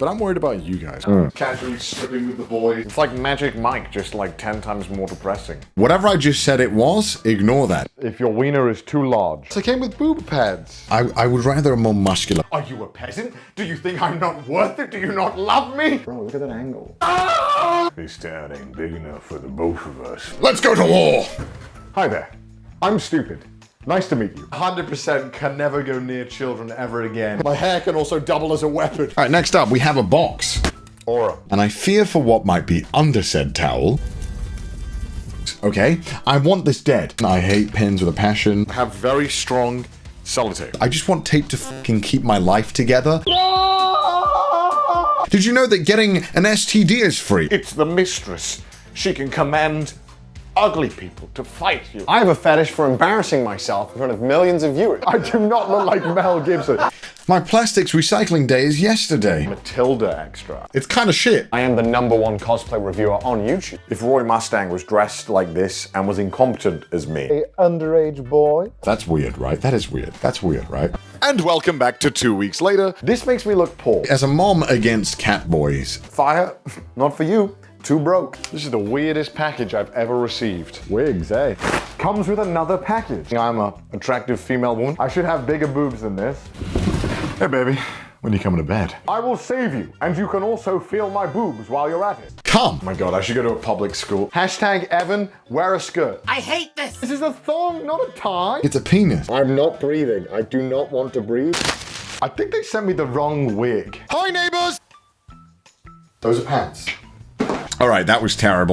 but I'm worried about you guys. Mm. Casually stripping with the boys. It's like Magic Mike, just like 10 times more depressing. Whatever I just said it was, ignore that. If your wiener is too large. It came with boob pads. I, I would rather a more muscular. Are you a peasant? Do you think I'm not worth it? Do you not love me? Bro, look at that angle. Ah! This town ain't big enough for the both of us. Let's go to war! Hi there. I'm stupid. Nice to meet you. 100% can never go near children ever again. My hair can also double as a weapon. All right, next up, we have a box. Aura. And I fear for what might be under said towel. Okay, I want this dead. I hate pins with a passion. Have very strong sellotape. I just want tape to fucking keep my life together. Did you know that getting an STD is free? It's the mistress. She can command ugly people to fight you. I have a fetish for embarrassing myself in front of millions of viewers. I do not look like Mel Gibson. My plastics recycling day is yesterday. Matilda extra. It's kind of shit. I am the number one cosplay reviewer on YouTube. If Roy Mustang was dressed like this and was incompetent as me. An underage boy. That's weird, right? That is weird. That's weird, right? And welcome back to two weeks later. This makes me look poor. As a mom against cat boys, Fire, not for you. Too broke. This is the weirdest package I've ever received. Wigs, eh? Comes with another package. I'm a attractive female woman. I should have bigger boobs than this. hey baby, when are you coming to bed? I will save you, and you can also feel my boobs while you're at it. Come! Oh my god, I should go to a public school. Hashtag Evan, wear a skirt. I hate this. This is a thong, not a tie. It's a penis. I'm not breathing. I do not want to breathe. I think they sent me the wrong wig. Hi neighbors! Those are pants. All right, that was terrible.